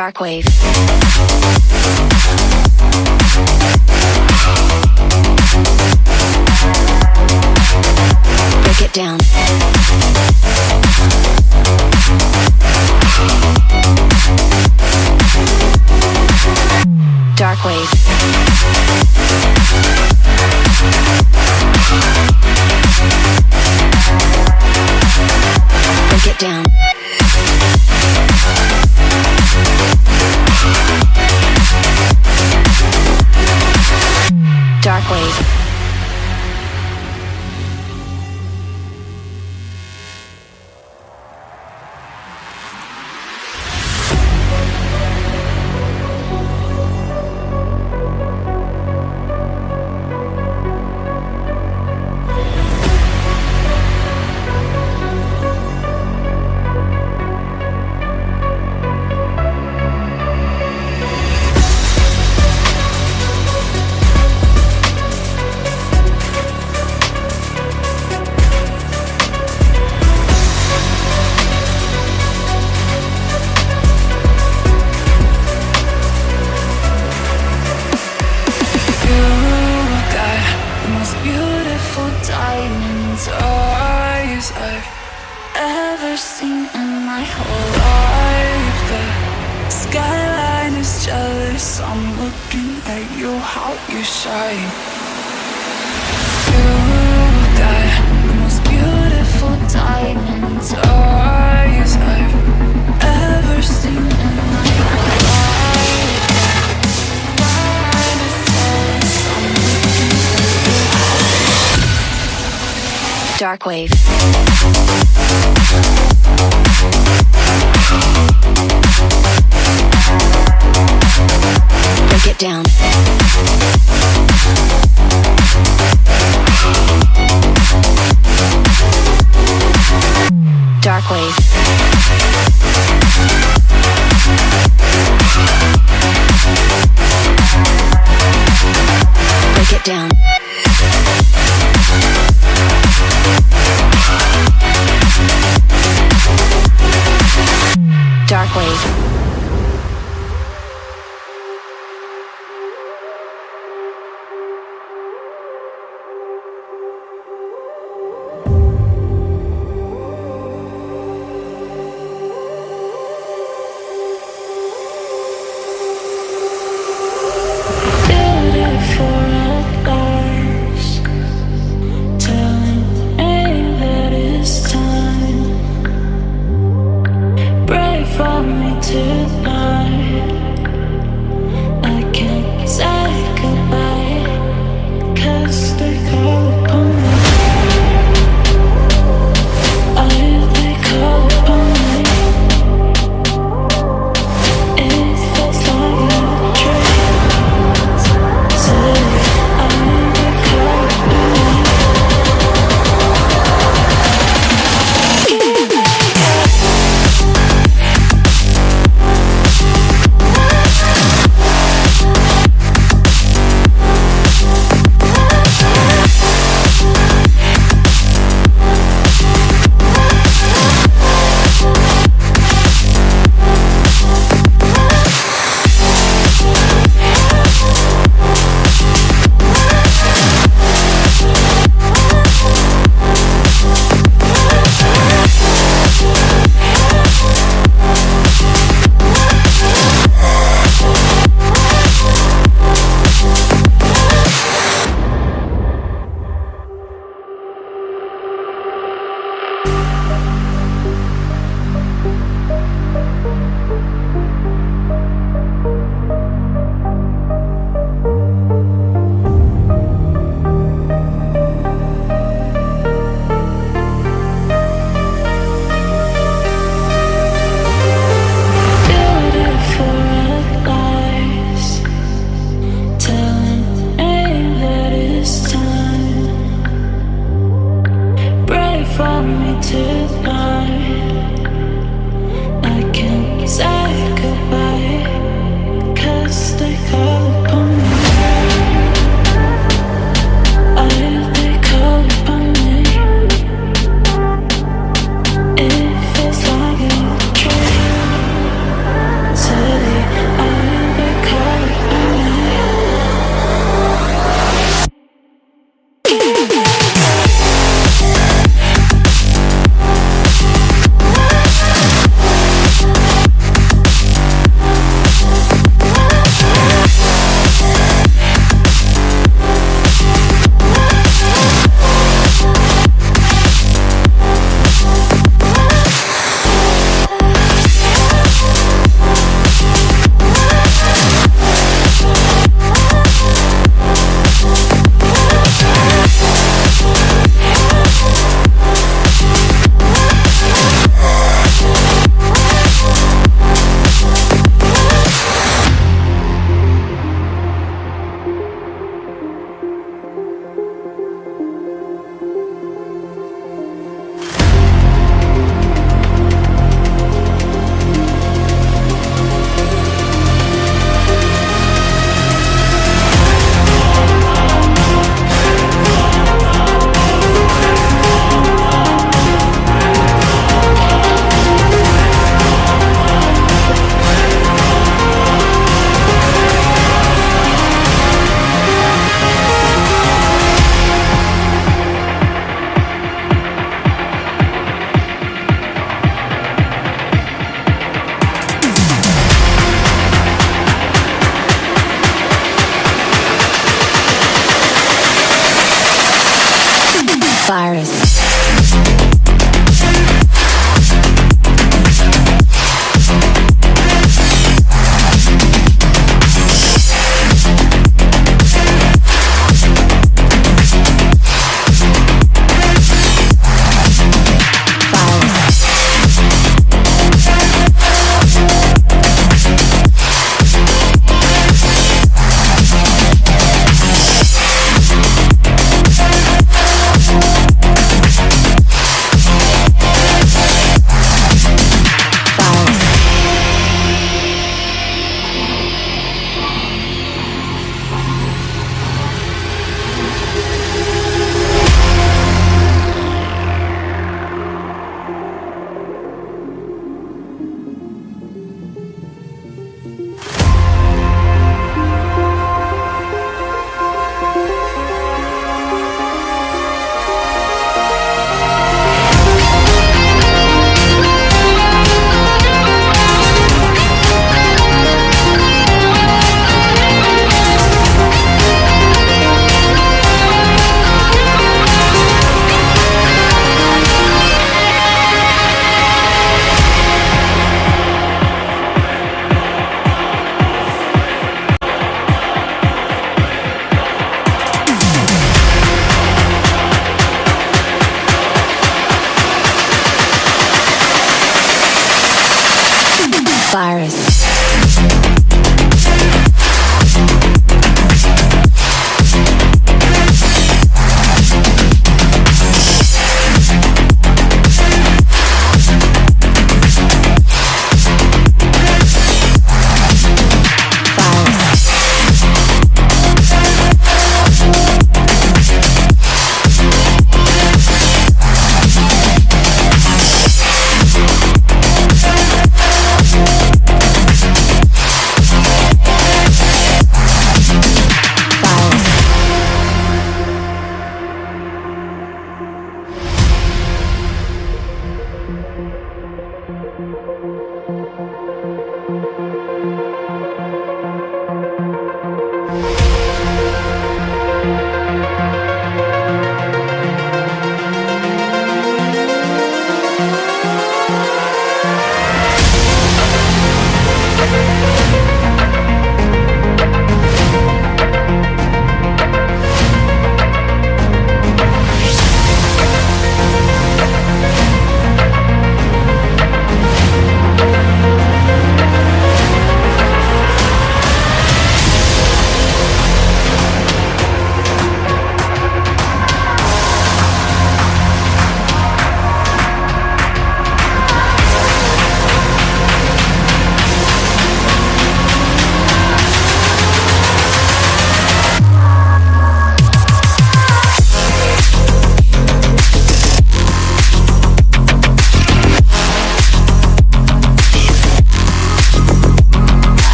Darkwave.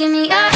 give me up.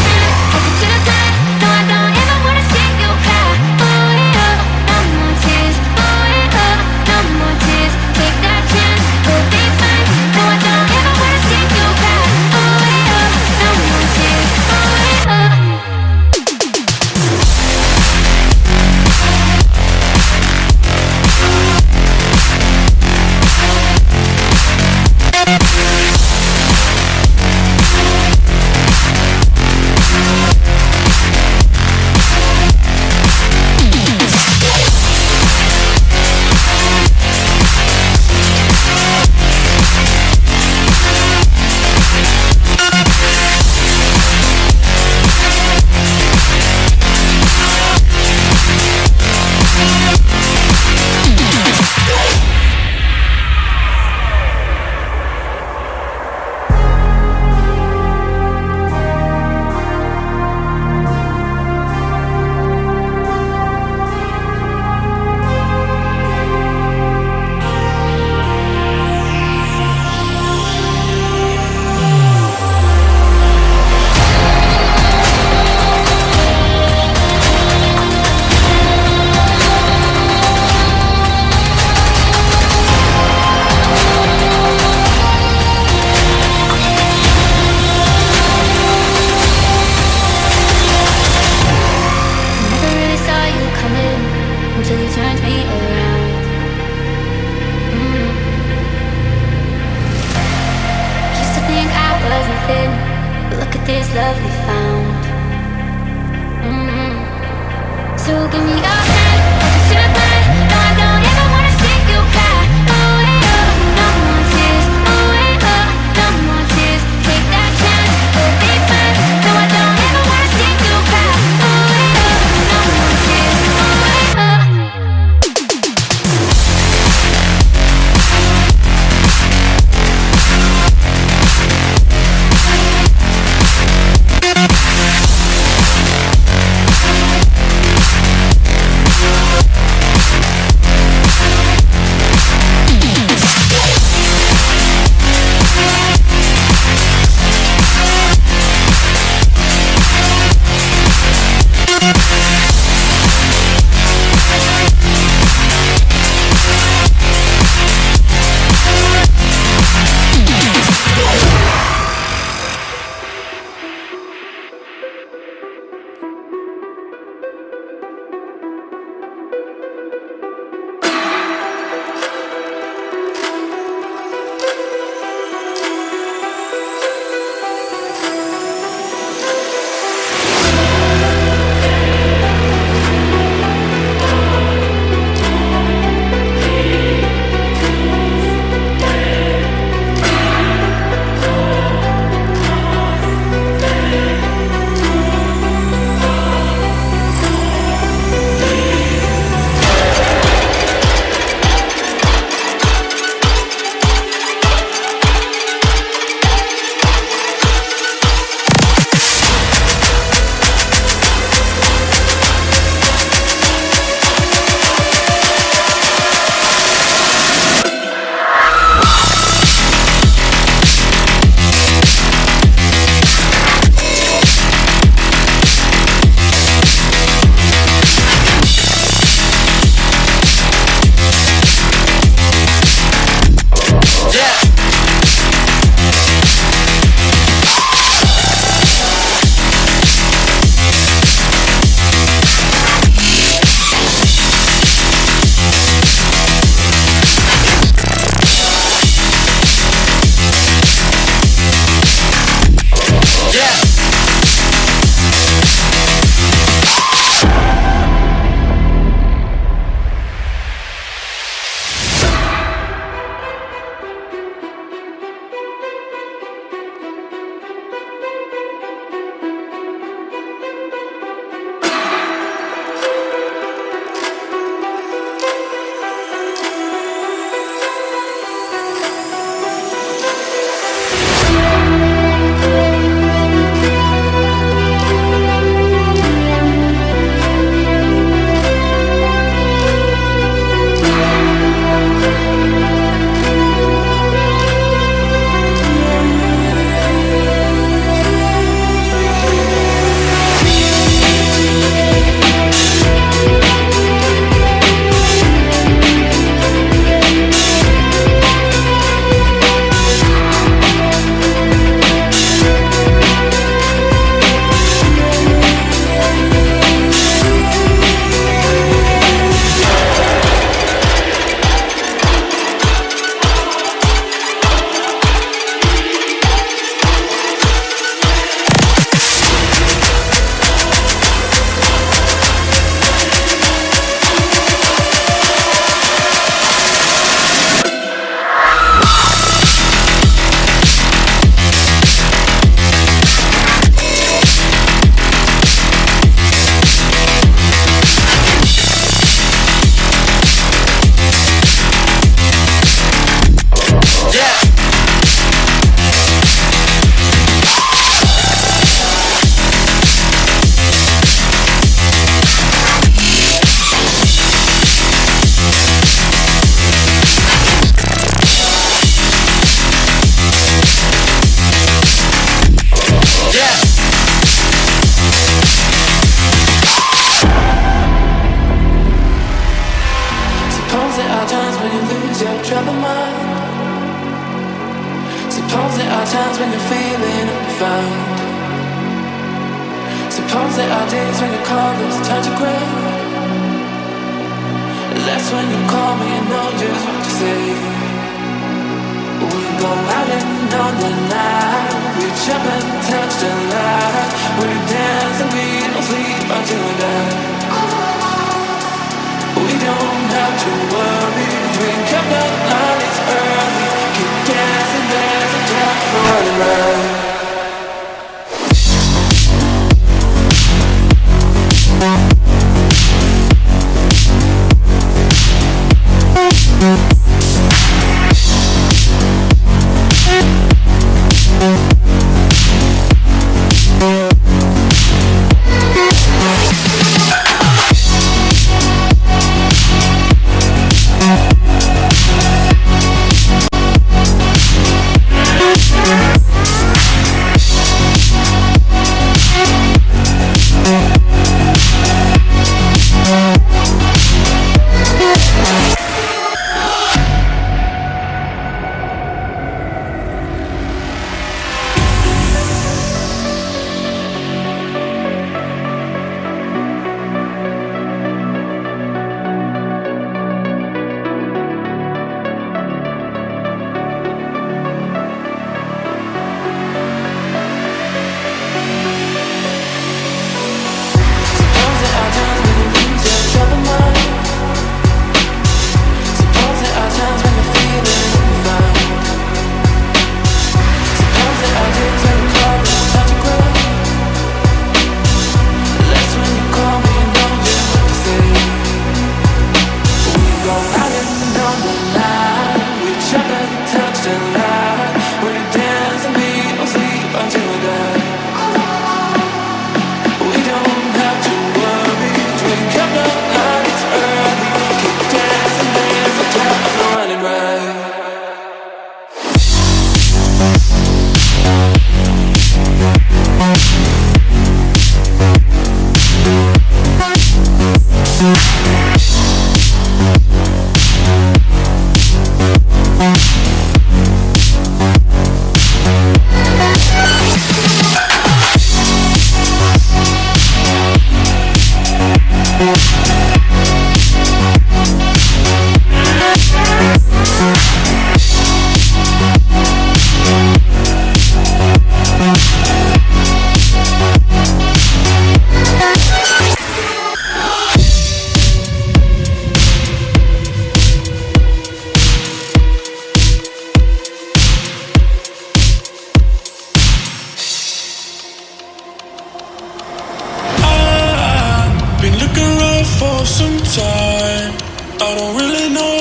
I don't really know